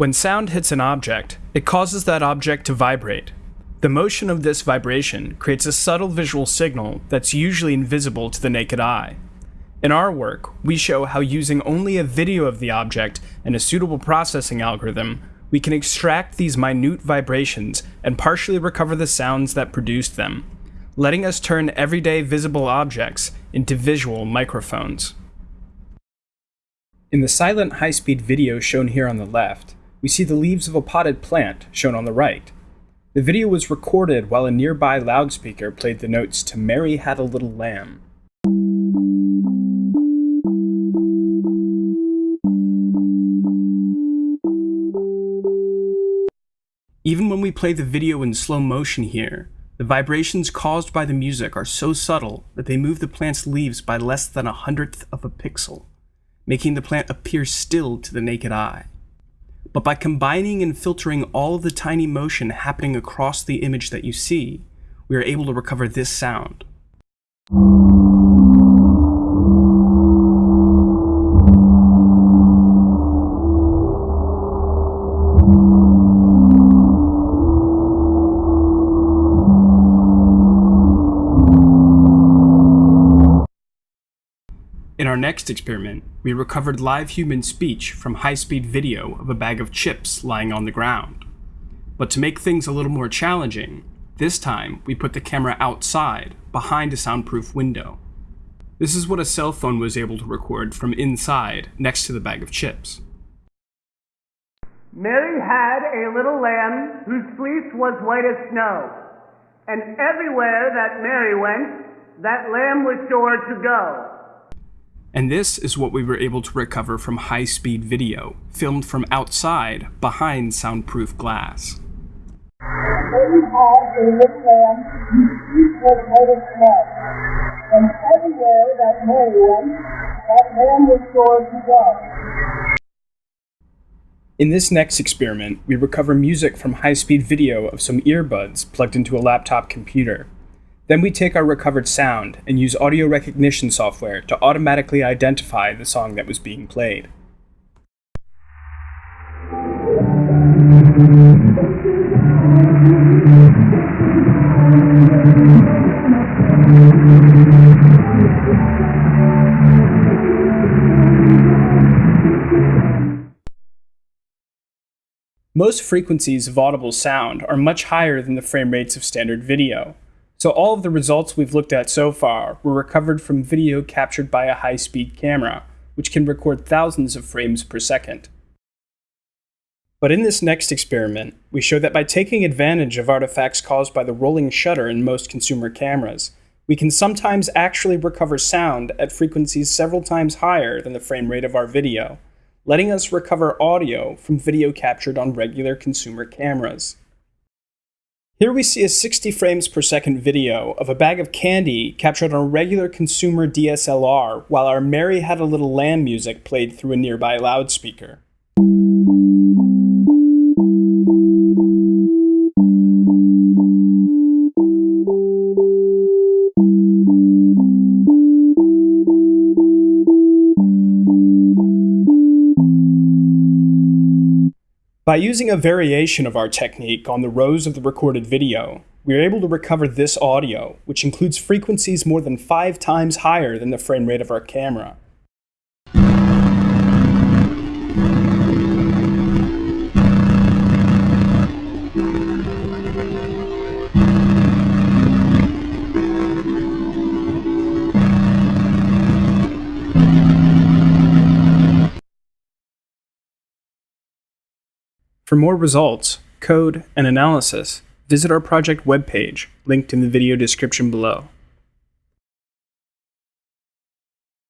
When sound hits an object, it causes that object to vibrate. The motion of this vibration creates a subtle visual signal that's usually invisible to the naked eye. In our work, we show how using only a video of the object and a suitable processing algorithm, we can extract these minute vibrations and partially recover the sounds that produced them, letting us turn everyday visible objects into visual microphones. In the silent high-speed video shown here on the left, we see the leaves of a potted plant shown on the right. The video was recorded while a nearby loudspeaker played the notes to Mary Had a Little Lamb. Even when we play the video in slow motion here, the vibrations caused by the music are so subtle that they move the plant's leaves by less than a hundredth of a pixel, making the plant appear still to the naked eye. But by combining and filtering all of the tiny motion happening across the image that you see, we are able to recover this sound. Our next experiment, we recovered live human speech from high-speed video of a bag of chips lying on the ground. But to make things a little more challenging, this time we put the camera outside, behind a soundproof window. This is what a cell phone was able to record from inside, next to the bag of chips. Mary had a little lamb whose fleece was white as snow, and everywhere that Mary went, that lamb was sure to go. And this is what we were able to recover from high speed video, filmed from outside behind soundproof glass. In this next experiment, we recover music from high speed video of some earbuds plugged into a laptop computer. Then we take our recovered sound and use audio recognition software to automatically identify the song that was being played. Most frequencies of audible sound are much higher than the frame rates of standard video. So all of the results we've looked at so far were recovered from video captured by a high-speed camera, which can record thousands of frames per second. But in this next experiment, we show that by taking advantage of artifacts caused by the rolling shutter in most consumer cameras, we can sometimes actually recover sound at frequencies several times higher than the frame rate of our video, letting us recover audio from video captured on regular consumer cameras. Here we see a 60 frames per second video of a bag of candy captured on a regular consumer DSLR while our Mary Had a Little Lamb music played through a nearby loudspeaker. By using a variation of our technique on the rows of the recorded video, we are able to recover this audio, which includes frequencies more than five times higher than the frame rate of our camera. For more results, code, and analysis, visit our project webpage, linked in the video description below.